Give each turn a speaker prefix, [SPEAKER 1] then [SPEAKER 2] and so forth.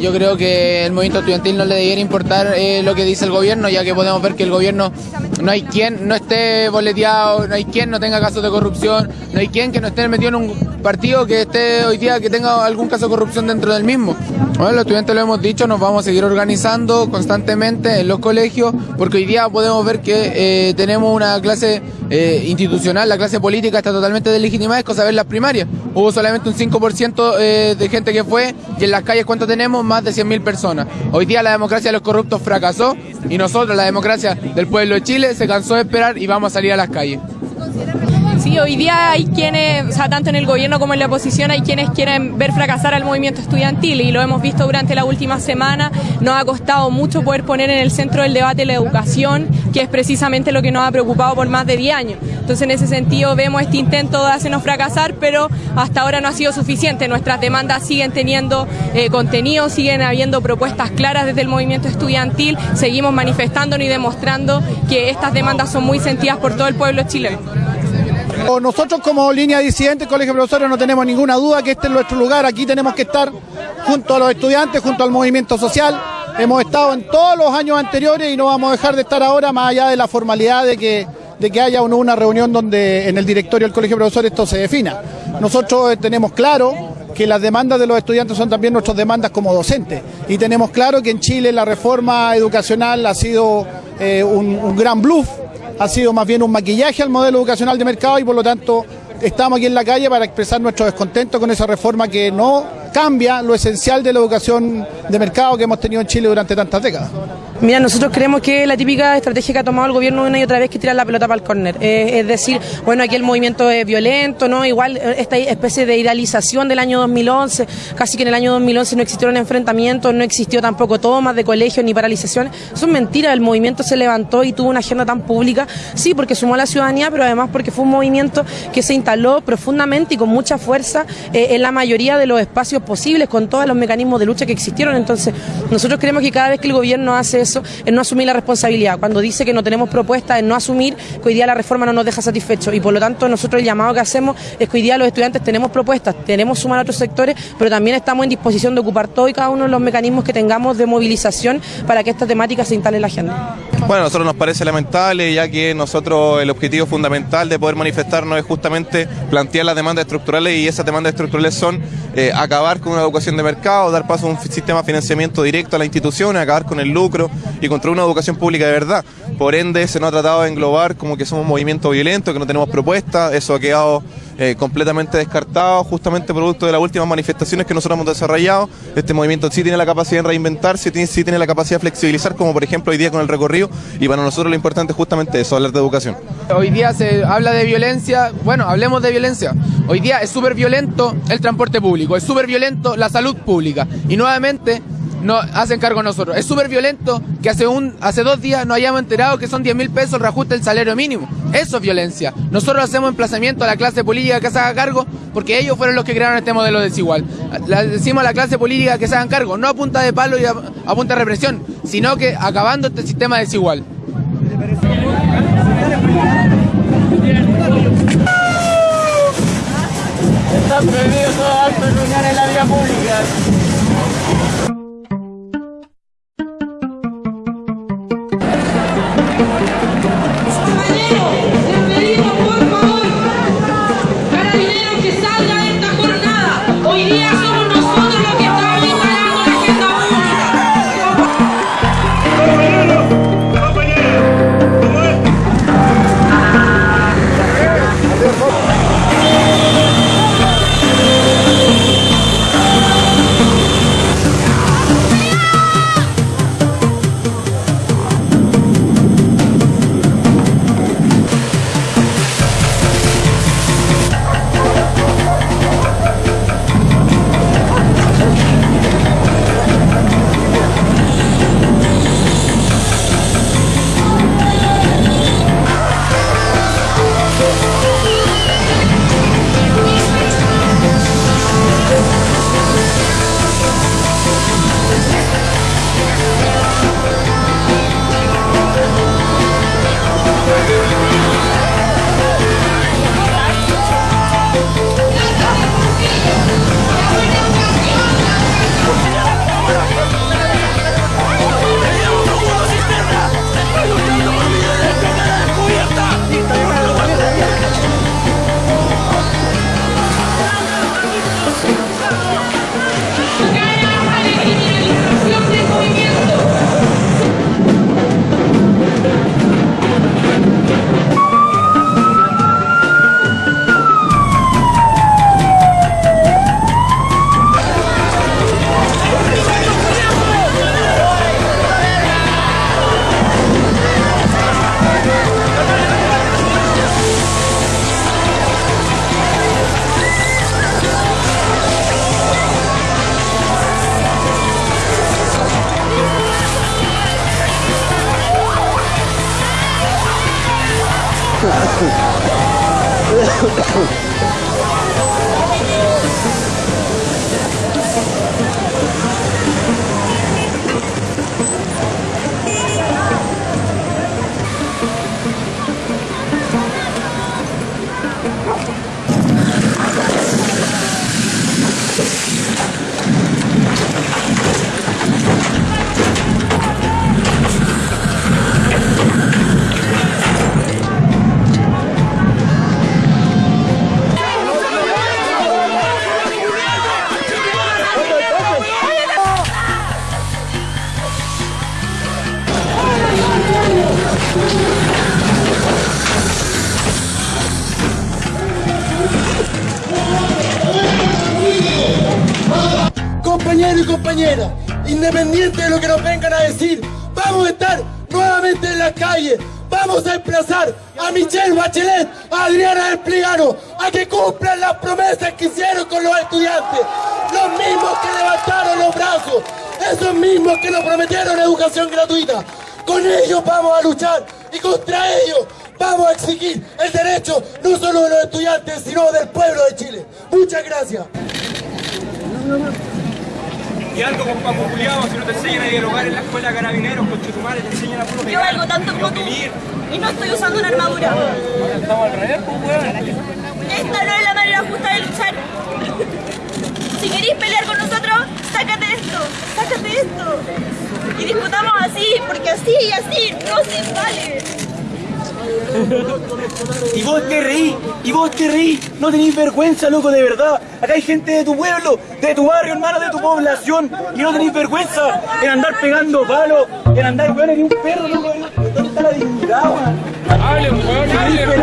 [SPEAKER 1] Yo creo que el movimiento estudiantil no le debería importar eh, lo que dice el gobierno, ya que podemos ver que el gobierno no hay quien no esté boleteado, no hay quien no tenga casos de corrupción, no hay quien que no esté metido en un partido que esté hoy día que tenga algún caso de corrupción dentro del mismo. Bueno, los estudiantes lo hemos dicho, nos vamos a seguir organizando constantemente en los colegios, porque hoy día podemos ver que eh, tenemos una clase eh, institucional, la clase política está totalmente deslegitimada, es cosa ver las primarias. Hubo solamente un 5% eh, de gente que fue y en las calles ¿cuánto tenemos? Más de 100.000 personas. Hoy día la democracia de los corruptos fracasó y nosotros, la democracia del pueblo de Chile, se cansó de esperar y vamos a salir a las calles.
[SPEAKER 2] Sí, hoy día hay quienes, o sea, tanto en el gobierno como en la oposición, hay quienes quieren ver fracasar al movimiento estudiantil y lo hemos visto durante la última semana. Nos ha costado mucho poder poner en el centro del debate la educación, que es precisamente lo que nos ha preocupado por más de 10 años. Entonces, en ese sentido, vemos este intento de hacernos fracasar, pero hasta ahora no ha sido suficiente. Nuestras demandas siguen teniendo eh, contenido, siguen habiendo propuestas claras desde el movimiento estudiantil, seguimos manifestándonos y demostrando que estas demandas son muy sentidas por todo el pueblo chileno.
[SPEAKER 3] Nosotros como línea disidente, Colegio de Profesores, no tenemos ninguna duda que este es nuestro lugar. Aquí tenemos que estar junto a los estudiantes, junto al movimiento social. Hemos estado en todos los años anteriores y no vamos a dejar de estar ahora, más allá de la formalidad de que, de que haya una reunión donde en el directorio del Colegio de Profesores esto se defina. Nosotros eh, tenemos claro que las demandas de los estudiantes son también nuestras demandas como docentes. Y tenemos claro que en Chile la reforma educacional ha sido eh, un, un gran bluff ha sido más bien un maquillaje al modelo educacional de mercado y por lo tanto estamos aquí en la calle para expresar nuestro descontento con esa reforma que no cambia lo esencial de la educación de mercado que hemos tenido en Chile durante tantas décadas.
[SPEAKER 2] Mira, nosotros creemos que la típica estrategia que ha tomado el gobierno una y otra vez que tirar la pelota para el córner. Eh, es decir, bueno, aquí el movimiento es violento, ¿no? Igual eh, esta especie de idealización del año 2011, casi que en el año 2011 no existieron enfrentamientos, no existió tampoco tomas de colegios ni paralizaciones. Eso es mentira, el movimiento se levantó y tuvo una agenda tan pública, sí, porque sumó a la ciudadanía, pero además porque fue un movimiento que se instaló profundamente y con mucha fuerza eh, en la mayoría de los espacios posibles, con todos los mecanismos de lucha que existieron. Entonces, nosotros creemos que cada vez que el gobierno hace eso, es no asumir la responsabilidad. Cuando dice que no tenemos propuestas, es no asumir que hoy día la reforma no nos deja satisfechos. Y por lo tanto, nosotros el llamado que hacemos es que hoy día los estudiantes tenemos propuestas, tenemos sumar a otros sectores, pero también estamos en disposición de ocupar todo y cada uno de los mecanismos que tengamos de movilización para que esta temática se instale en la agenda.
[SPEAKER 4] Bueno, a nosotros nos parece lamentable, ya que nosotros el objetivo fundamental de poder manifestarnos es justamente plantear las demandas estructurales y esas demandas estructurales son eh, acabar con una educación de mercado, dar paso a un sistema de financiamiento directo a la institución, acabar con el lucro y construir una educación pública de verdad. Por ende, se nos ha tratado de englobar como que somos un movimiento violento, que no tenemos propuestas, eso ha quedado eh, completamente descartado, justamente producto de las últimas manifestaciones que nosotros hemos desarrollado. Este movimiento sí tiene la capacidad de reinventarse, sí tiene la capacidad de flexibilizar, como por ejemplo hoy día con el recorrido, y para nosotros lo importante es justamente eso, hablar de educación.
[SPEAKER 1] Hoy día se habla de violencia, bueno, hablemos de violencia. Hoy día es súper violento el transporte público, es súper violento la salud pública, y nuevamente no hacen cargo nosotros. Es súper violento que hace un hace dos días nos hayamos enterado que son 10 mil pesos el reajuste del salario mínimo. Eso es violencia. Nosotros hacemos emplazamiento a la clase política que se haga cargo porque ellos fueron los que crearon este modelo desigual. Decimos a la clase política que se hagan cargo, no a punta de palo y a, a punta de represión, sino que acabando este sistema desigual.
[SPEAKER 5] Están prohibidos todos actos en la vía pública. Ha ha ha!
[SPEAKER 6] Compañeros y compañeras, independiente de lo que nos vengan a decir, vamos a estar nuevamente en la calle. Vamos a emplazar a Michelle Bachelet, a Adriana del Pligano, a que cumplan las promesas que hicieron con los estudiantes. Los mismos que levantaron los brazos, esos mismos que nos prometieron educación gratuita. Con ellos vamos a luchar y contra ellos vamos a exigir el derecho no solo de los estudiantes, sino del pueblo de Chile. Muchas gracias.
[SPEAKER 7] Y algo con Paco Juliado, si no te enseñan a dialogar en la escuela de carabineros, con Chetumare, te enseñan a puro
[SPEAKER 8] Yo
[SPEAKER 7] pegar,
[SPEAKER 8] valgo tanto
[SPEAKER 7] y
[SPEAKER 8] como tú y no estoy usando una armadura.
[SPEAKER 7] Estamos al revés, pues, weón.
[SPEAKER 8] Esta no es la manera justa de luchar. Si queréis pelear con nosotros, sácate esto, sácate esto. Y disputamos así, porque así y así no se vale.
[SPEAKER 9] Y vos te reí, y vos te reí, no tenéis vergüenza, loco, de verdad. Acá hay gente de tu pueblo, de tu barrio, hermano, de tu población, y no tenéis vergüenza en andar pegando palos, en andar, weón, en un perro, loco. ¿Dónde está la dignidad, weón?
[SPEAKER 7] Hablen, weón, hablen.